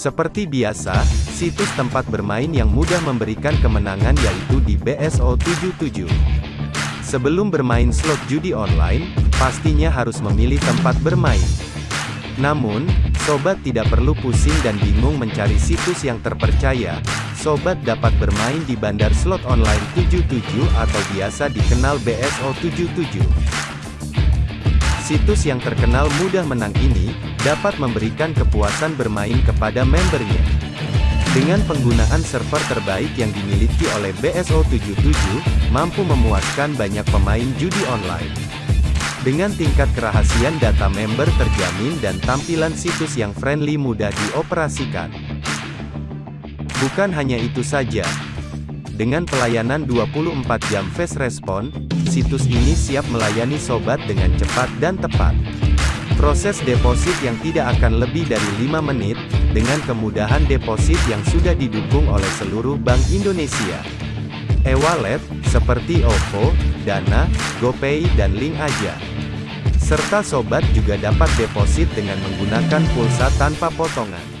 Seperti biasa, situs tempat bermain yang mudah memberikan kemenangan yaitu di BSO77. Sebelum bermain slot judi online, pastinya harus memilih tempat bermain. Namun, sobat tidak perlu pusing dan bingung mencari situs yang terpercaya. Sobat dapat bermain di Bandar Slot Online 77 atau biasa dikenal BSO77. Situs yang terkenal mudah menang ini, dapat memberikan kepuasan bermain kepada membernya. Dengan penggunaan server terbaik yang dimiliki oleh BSO77, mampu memuaskan banyak pemain judi online. Dengan tingkat kerahasiaan data member terjamin dan tampilan situs yang friendly mudah dioperasikan. Bukan hanya itu saja, dengan pelayanan 24 jam fast response, situs ini siap melayani sobat dengan cepat dan tepat. Proses deposit yang tidak akan lebih dari 5 menit, dengan kemudahan deposit yang sudah didukung oleh seluruh Bank Indonesia. E-wallet, seperti OVO, Dana, GoPay dan Link Aja. Serta sobat juga dapat deposit dengan menggunakan pulsa tanpa potongan.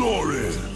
Glory!